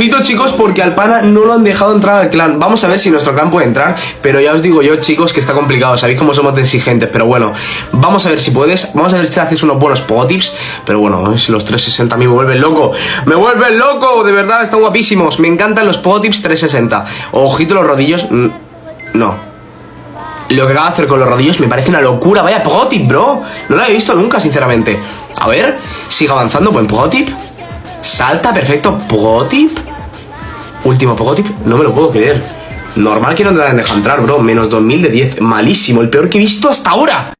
Ojito chicos porque al pana no lo han dejado entrar al clan Vamos a ver si nuestro clan puede entrar Pero ya os digo yo chicos que está complicado Sabéis cómo somos exigentes Pero bueno, vamos a ver si puedes Vamos a ver si haces unos buenos pogotips Pero bueno, si los 360 a mí me vuelven loco ¡Me vuelven loco! De verdad, están guapísimos Me encantan los pogotips 360 Ojito los rodillos mm, No lo que acaba de hacer con los rodillos me parece una locura. Vaya protip, bro. No lo he visto nunca, sinceramente. A ver, sigue avanzando. Buen protip. Salta, perfecto. Protip. Último. No me lo puedo creer. Normal que no te dejan entrar, bro. Menos 2000 de 10. Malísimo. El peor que he visto hasta ahora.